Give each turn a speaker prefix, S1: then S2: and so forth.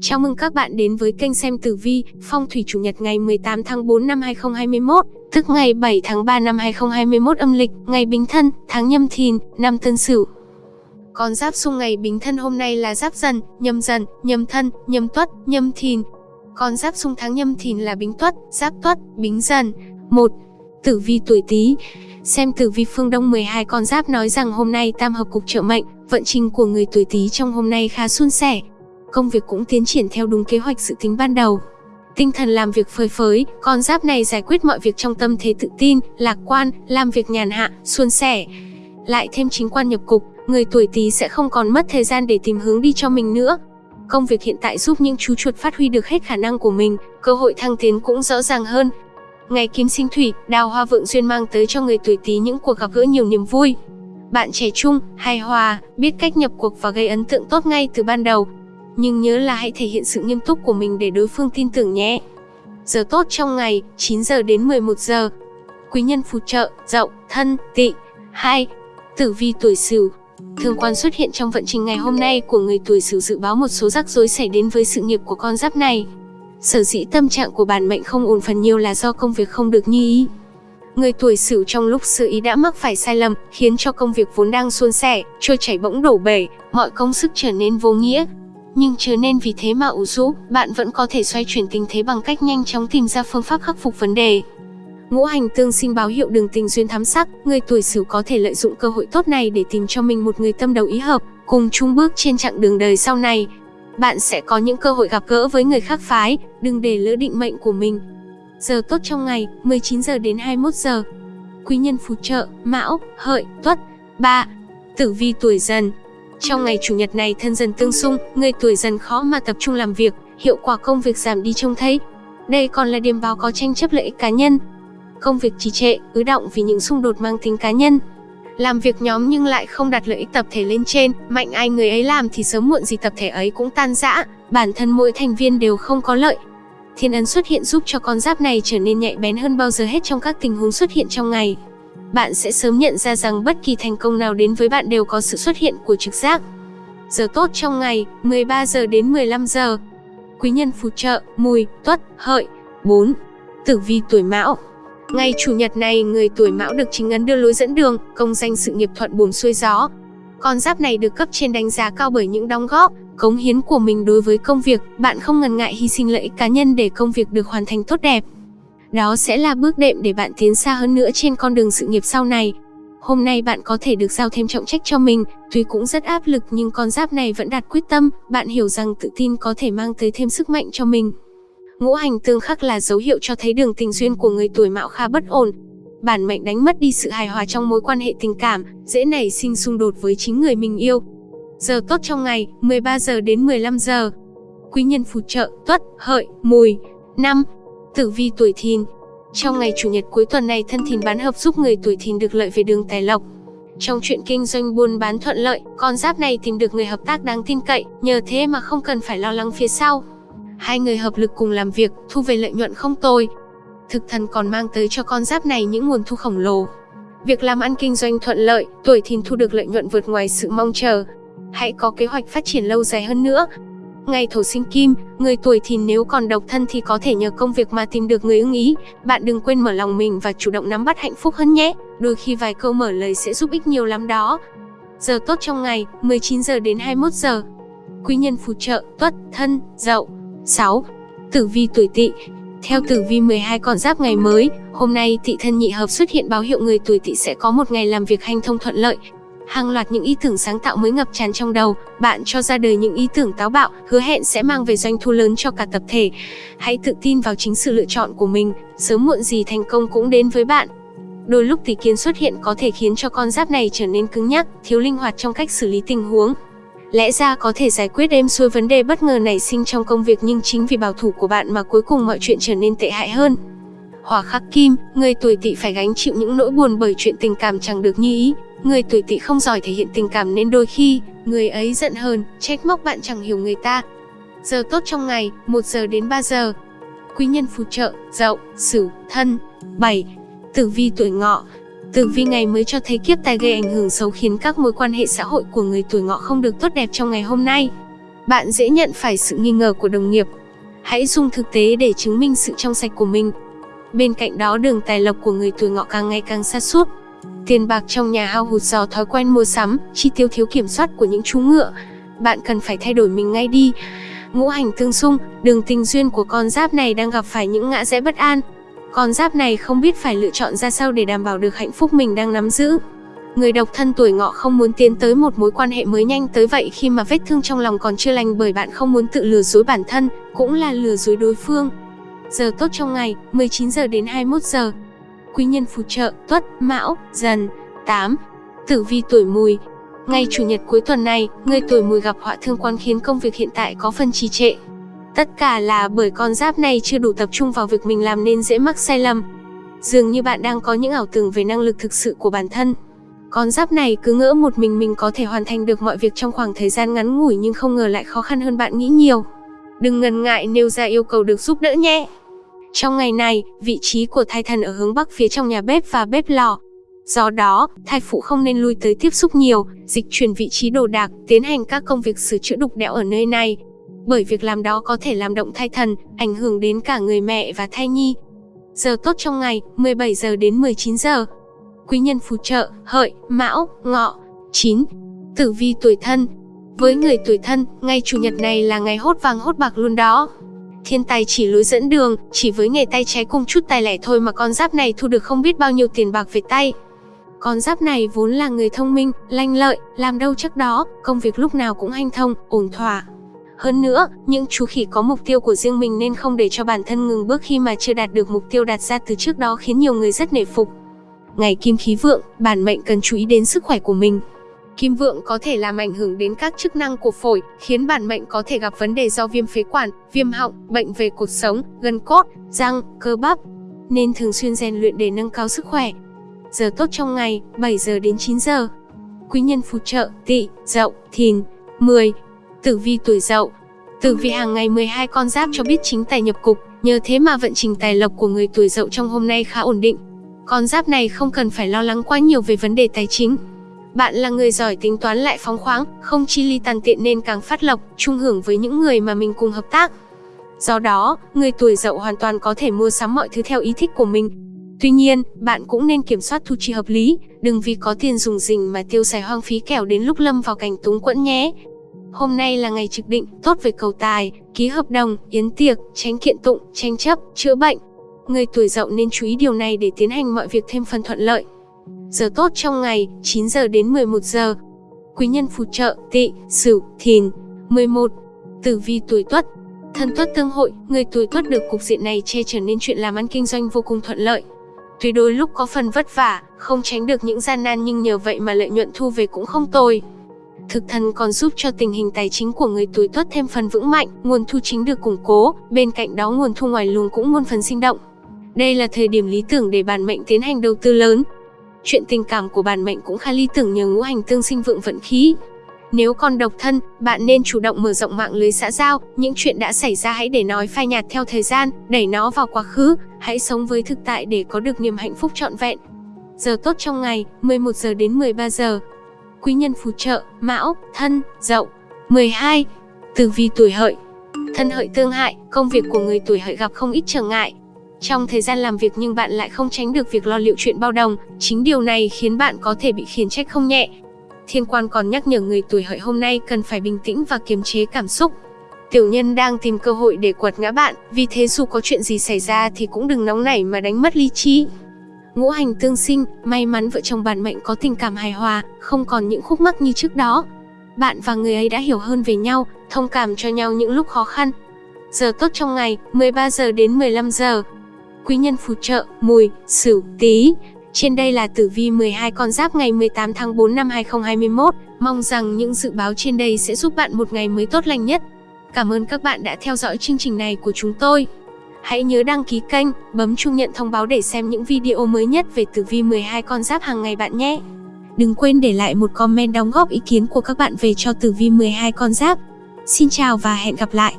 S1: Chào mừng các bạn đến với kênh xem tử vi, phong thủy chủ nhật ngày 18 tháng 4 năm 2021, tức ngày 7 tháng 3 năm 2021 âm lịch, ngày Bính Thân, tháng Nhâm Thìn, năm Tân Sửu. Con giáp xung ngày Bính Thân hôm nay là Giáp Dần, Nhâm Dần, Nhâm Thân, Nhâm Tuất, Nhâm Thìn. Con giáp xung tháng Nhâm Thìn là Bính Tuất, Giáp Tuất, Bính Dần. 1. Tử vi tuổi Tý. Xem tử vi phương Đông 12 con giáp nói rằng hôm nay tam hợp cục trợ mệnh, vận trình của người tuổi Tý trong hôm nay khá suôn sẻ, công việc cũng tiến triển theo đúng kế hoạch dự tính ban đầu. Tinh thần làm việc phơi phới, con giáp này giải quyết mọi việc trong tâm thế tự tin, lạc quan, làm việc nhàn hạ, suôn sẻ. Lại thêm chính quan nhập cục, người tuổi Tý sẽ không còn mất thời gian để tìm hướng đi cho mình nữa. Công việc hiện tại giúp những chú chuột phát huy được hết khả năng của mình, cơ hội thăng tiến cũng rõ ràng hơn. Ngày kim sinh thủy, đào hoa vượng duyên mang tới cho người tuổi Tý những cuộc gặp gỡ nhiều niềm vui. Bạn trẻ trung, hài hòa, biết cách nhập cuộc và gây ấn tượng tốt ngay từ ban đầu, nhưng nhớ là hãy thể hiện sự nghiêm túc của mình để đối phương tin tưởng nhé. Giờ tốt trong ngày, 9 giờ đến 11 giờ. Quý nhân phù trợ, dậu, thân, tỵ. 2. Tử vi tuổi Sửu. Thương quan xuất hiện trong vận trình ngày hôm nay của người tuổi Sửu dự báo một số rắc rối xảy đến với sự nghiệp của con giáp này. Sở dĩ tâm trạng của bản mệnh không ổn phần nhiều là do công việc không được như ý. Người tuổi Sửu trong lúc sự ý đã mắc phải sai lầm, khiến cho công việc vốn đang suôn sẻ, trôi chảy bỗng đổ bể, mọi công sức trở nên vô nghĩa, nhưng chớ nên vì thế mà ủ rũ, bạn vẫn có thể xoay chuyển tình thế bằng cách nhanh chóng tìm ra phương pháp khắc phục vấn đề. Ngũ hành tương sinh báo hiệu đường tình duyên thắm sắc, người tuổi Sửu có thể lợi dụng cơ hội tốt này để tìm cho mình một người tâm đầu ý hợp, cùng chung bước trên chặng đường đời sau này. Bạn sẽ có những cơ hội gặp gỡ với người khác phái, đừng để lỡ định mệnh của mình. Giờ tốt trong ngày, 19 giờ đến 21 giờ. Quý nhân phù trợ, Mão, Hợi, Tuất. 3. Tử vi tuổi Dần, trong ngày chủ nhật này thân dần tương xung, người tuổi dần khó mà tập trung làm việc, hiệu quả công việc giảm đi trông thấy. Đây còn là điểm báo có tranh chấp lợi ích cá nhân. Công việc trì trệ, ứ động vì những xung đột mang tính cá nhân. Làm việc nhóm nhưng lại không đặt lợi ích tập thể lên trên, mạnh ai người ấy làm thì sớm muộn gì tập thể ấy cũng tan rã, bản thân mỗi thành viên đều không có lợi. Thiên ấn xuất hiện giúp cho con giáp này trở nên nhạy bén hơn bao giờ hết trong các tình huống xuất hiện trong ngày bạn sẽ sớm nhận ra rằng bất kỳ thành công nào đến với bạn đều có sự xuất hiện của trực giác. Giờ tốt trong ngày, 13 giờ đến 15 giờ. Quý nhân phù trợ, mùi, tuất, hợi. 4. Tử vi tuổi mão Ngày Chủ nhật này, người tuổi mão được chính ấn đưa lối dẫn đường, công danh sự nghiệp thuận buồm xuôi gió. Con giáp này được cấp trên đánh giá cao bởi những đóng góp, cống hiến của mình đối với công việc, bạn không ngần ngại hy sinh lợi ích cá nhân để công việc được hoàn thành tốt đẹp. Đó sẽ là bước đệm để bạn tiến xa hơn nữa trên con đường sự nghiệp sau này. Hôm nay bạn có thể được giao thêm trọng trách cho mình, tuy cũng rất áp lực nhưng con giáp này vẫn đạt quyết tâm, bạn hiểu rằng tự tin có thể mang tới thêm sức mạnh cho mình. Ngũ hành tương khắc là dấu hiệu cho thấy đường tình duyên của người tuổi mạo khá bất ổn. Bản mệnh đánh mất đi sự hài hòa trong mối quan hệ tình cảm, dễ nảy sinh xung đột với chính người mình yêu. Giờ tốt trong ngày, 13 giờ đến 15 giờ. Quý nhân phù trợ, tuất, hợi, mùi. năm Tử vi tuổi thìn Trong ngày Chủ nhật cuối tuần này thân thìn bán hợp giúp người tuổi thìn được lợi về đường tài lộc. Trong chuyện kinh doanh buôn bán thuận lợi, con giáp này tìm được người hợp tác đáng tin cậy, nhờ thế mà không cần phải lo lắng phía sau. Hai người hợp lực cùng làm việc, thu về lợi nhuận không tồi. Thực thần còn mang tới cho con giáp này những nguồn thu khổng lồ. Việc làm ăn kinh doanh thuận lợi, tuổi thìn thu được lợi nhuận vượt ngoài sự mong chờ. Hãy có kế hoạch phát triển lâu dài hơn nữa, Ngày thổ sinh kim, người tuổi thìn nếu còn độc thân thì có thể nhờ công việc mà tìm được người ưng ý. Bạn đừng quên mở lòng mình và chủ động nắm bắt hạnh phúc hơn nhé. Đôi khi vài câu mở lời sẽ giúp ích nhiều lắm đó. Giờ tốt trong ngày, 19 giờ đến 21 giờ. Quý nhân phù trợ, tuất, thân, dậu. 6. Tử vi tuổi tỵ theo tử vi 12 con giáp ngày mới, hôm nay tỵ thân nhị hợp xuất hiện báo hiệu người tuổi tỵ sẽ có một ngày làm việc hanh thông thuận lợi, Hàng loạt những ý tưởng sáng tạo mới ngập tràn trong đầu, bạn cho ra đời những ý tưởng táo bạo, hứa hẹn sẽ mang về doanh thu lớn cho cả tập thể. Hãy tự tin vào chính sự lựa chọn của mình, sớm muộn gì thành công cũng đến với bạn. Đôi lúc tỷ kiến xuất hiện có thể khiến cho con giáp này trở nên cứng nhắc, thiếu linh hoạt trong cách xử lý tình huống. Lẽ ra có thể giải quyết êm xuôi vấn đề bất ngờ nảy sinh trong công việc nhưng chính vì bảo thủ của bạn mà cuối cùng mọi chuyện trở nên tệ hại hơn. Hỏa khắc kim, người tuổi tỵ phải gánh chịu những nỗi buồn bởi chuyện tình cảm chẳng được như ý, Người tuổi tỵ không giỏi thể hiện tình cảm nên đôi khi, người ấy giận hờn, trách móc bạn chẳng hiểu người ta. Giờ tốt trong ngày, 1 giờ đến 3 giờ. Quý nhân phù trợ, dậu, sửu, thân. 7. Tử vi tuổi ngọ, Tử vi ngày mới cho thấy kiếp tài gây ảnh hưởng xấu khiến các mối quan hệ xã hội của người tuổi ngọ không được tốt đẹp trong ngày hôm nay. bạn dễ nhận phải sự nghi ngờ của đồng nghiệp. Hãy dùng thực tế để chứng minh sự trong sạch của mình. Bên cạnh đó đường tài lộc của người tuổi ngọ càng ngày càng xa suốt. Tiền bạc trong nhà hao hụt do thói quen mua sắm, chi tiêu thiếu kiểm soát của những chú ngựa. Bạn cần phải thay đổi mình ngay đi. Ngũ hành tương xung, đường tình duyên của con giáp này đang gặp phải những ngã rẽ bất an. Con giáp này không biết phải lựa chọn ra sao để đảm bảo được hạnh phúc mình đang nắm giữ. Người độc thân tuổi ngọ không muốn tiến tới một mối quan hệ mới nhanh tới vậy khi mà vết thương trong lòng còn chưa lành bởi bạn không muốn tự lừa dối bản thân, cũng là lừa dối đối phương. Giờ tốt trong ngày, 19 giờ đến 21 giờ. Quý nhân phù trợ, tuất, mão, dần, 8. Tử vi tuổi mùi, Ngày chủ nhật cuối tuần này, người tuổi mùi gặp họa thương quan khiến công việc hiện tại có phần trì trệ. Tất cả là bởi con giáp này chưa đủ tập trung vào việc mình làm nên dễ mắc sai lầm. Dường như bạn đang có những ảo tưởng về năng lực thực sự của bản thân. Con giáp này cứ ngỡ một mình mình có thể hoàn thành được mọi việc trong khoảng thời gian ngắn ngủi nhưng không ngờ lại khó khăn hơn bạn nghĩ nhiều. Đừng ngần ngại nêu ra yêu cầu được giúp đỡ nhé. Trong ngày này, vị trí của thai thần ở hướng bắc phía trong nhà bếp và bếp lò. Do đó, thai phụ không nên lui tới tiếp xúc nhiều, dịch chuyển vị trí đồ đạc, tiến hành các công việc sửa chữa đục đẽo ở nơi này. Bởi việc làm đó có thể làm động thai thần, ảnh hưởng đến cả người mẹ và thai nhi. Giờ tốt trong ngày, 17 giờ đến 19 giờ. Quý nhân phù trợ, hợi, mão, ngọ. 9. Tử vi tuổi thân Với người tuổi thân, ngày chủ nhật này là ngày hốt vàng hốt bạc luôn đó. Thiên tài chỉ lối dẫn đường, chỉ với nghề tay trái cùng chút tài lẻ thôi mà con giáp này thu được không biết bao nhiêu tiền bạc về tay. Con giáp này vốn là người thông minh, lanh lợi, làm đâu chắc đó, công việc lúc nào cũng hanh thông, ổn thỏa. Hơn nữa, những chú khỉ có mục tiêu của riêng mình nên không để cho bản thân ngừng bước khi mà chưa đạt được mục tiêu đặt ra từ trước đó khiến nhiều người rất nể phục. Ngày kim khí vượng, bản mệnh cần chú ý đến sức khỏe của mình. Kim vượng có thể làm ảnh hưởng đến các chức năng của phổi, khiến bản mệnh có thể gặp vấn đề do viêm phế quản, viêm họng, bệnh về cuộc sống, gân cốt, răng, cơ bắp. Nên thường xuyên rèn luyện để nâng cao sức khỏe. Giờ tốt trong ngày, 7 giờ đến 9 giờ. Quý nhân phù trợ, tỵ, dậu, thìn. 10. Tử vi tuổi dậu. Tử vi hàng ngày 12 con giáp cho biết chính tài nhập cục, nhờ thế mà vận trình tài lộc của người tuổi dậu trong hôm nay khá ổn định. Con giáp này không cần phải lo lắng quá nhiều về vấn đề tài chính. Bạn là người giỏi tính toán lại phóng khoáng, không chi ly tàn tiện nên càng phát lộc, chung hưởng với những người mà mình cùng hợp tác. Do đó, người tuổi dậu hoàn toàn có thể mua sắm mọi thứ theo ý thích của mình. Tuy nhiên, bạn cũng nên kiểm soát thu chi hợp lý, đừng vì có tiền dùng rình mà tiêu xài hoang phí kẻo đến lúc lâm vào cảnh túng quẫn nhé. Hôm nay là ngày trực định, tốt về cầu tài, ký hợp đồng, yến tiệc, tránh kiện tụng, tranh chấp, chữa bệnh. Người tuổi dậu nên chú ý điều này để tiến hành mọi việc thêm phần thuận lợi. Giờ tốt trong ngày, 9 giờ đến 11 giờ. Quý nhân phù trợ, tỵ, sửu, thìn. 11. Tử vi tuổi tuất. Thân tuất tương hội, người tuổi tuất được cục diện này che chở nên chuyện làm ăn kinh doanh vô cùng thuận lợi. Tuy đôi lúc có phần vất vả, không tránh được những gian nan nhưng nhờ vậy mà lợi nhuận thu về cũng không tồi. Thực thần còn giúp cho tình hình tài chính của người tuổi tuất thêm phần vững mạnh, nguồn thu chính được củng cố, bên cạnh đó nguồn thu ngoài luồng cũng muôn phần sinh động. Đây là thời điểm lý tưởng để bản mệnh tiến hành đầu tư lớn. Chuyện tình cảm của bản mệnh cũng khá lý tưởng nhờ ngũ hành tương sinh vượng vận khí. Nếu còn độc thân, bạn nên chủ động mở rộng mạng lưới xã giao, những chuyện đã xảy ra hãy để nói phai nhạt theo thời gian, đẩy nó vào quá khứ, hãy sống với thực tại để có được niềm hạnh phúc trọn vẹn. Giờ tốt trong ngày, 11 giờ đến 13 giờ. Quý nhân phù trợ, Mão, Thân, Dậu. 12. Tử vi tuổi Hợi. Thân Hợi tương hại, công việc của người tuổi Hợi gặp không ít trở ngại. Trong thời gian làm việc nhưng bạn lại không tránh được việc lo liệu chuyện bao đồng, chính điều này khiến bạn có thể bị khiển trách không nhẹ. Thiên quan còn nhắc nhở người tuổi hợi hôm nay cần phải bình tĩnh và kiềm chế cảm xúc. Tiểu nhân đang tìm cơ hội để quật ngã bạn, vì thế dù có chuyện gì xảy ra thì cũng đừng nóng nảy mà đánh mất lý trí. Ngũ hành tương sinh, may mắn vợ chồng bạn mệnh có tình cảm hài hòa, không còn những khúc mắc như trước đó. Bạn và người ấy đã hiểu hơn về nhau, thông cảm cho nhau những lúc khó khăn. Giờ tốt trong ngày, 13 giờ đến 15 giờ. Quý nhân phù trợ, mùi, sửu, tí. Trên đây là tử vi 12 con giáp ngày 18 tháng 4 năm 2021. Mong rằng những dự báo trên đây sẽ giúp bạn một ngày mới tốt lành nhất. Cảm ơn các bạn đã theo dõi chương trình này của chúng tôi. Hãy nhớ đăng ký kênh, bấm chuông nhận thông báo để xem những video mới nhất về tử vi 12 con giáp hàng ngày bạn nhé. Đừng quên để lại một comment đóng góp ý kiến của các bạn về cho tử vi 12 con giáp. Xin chào và hẹn gặp lại.